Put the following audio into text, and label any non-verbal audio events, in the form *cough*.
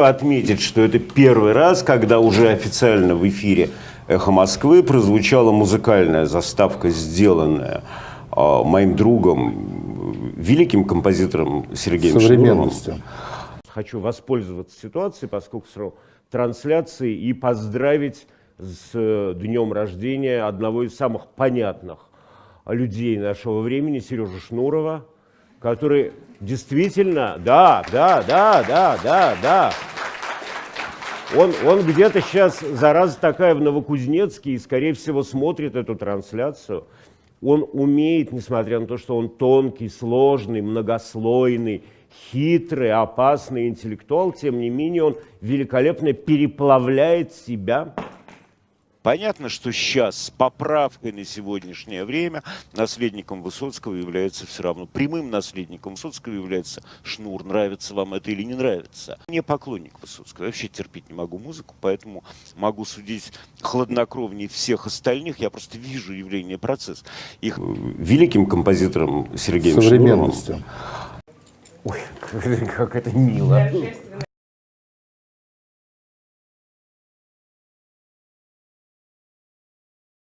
отметить, что это первый раз, когда уже официально в эфире «Эхо Москвы» прозвучала музыкальная заставка, сделанная а, моим другом, великим композитором Сергеем Шнуровым. современностью. Хочу воспользоваться ситуацией, поскольку сразу трансляции, и поздравить с э, днем рождения одного из самых понятных людей нашего времени, Сережи Шнурова, который действительно, да, да, да, да, да, да, он, он где-то сейчас, зараза такая, в Новокузнецке, и, скорее всего, смотрит эту трансляцию. Он умеет, несмотря на то, что он тонкий, сложный, многослойный, хитрый, опасный интеллектуал, тем не менее он великолепно переплавляет себя Понятно, что сейчас с поправкой на сегодняшнее время наследником Высоцкого является все равно, прямым наследником Высоцкого является Шнур. Нравится вам это или не нравится. Не поклонник Высоцкого, я вообще терпеть не могу музыку, поэтому могу судить хладнокровнее всех остальных. Я просто вижу явление процесс. Их великим композитором Сергеем Шнуровым. современностью. Ой, *laughs* как это мило.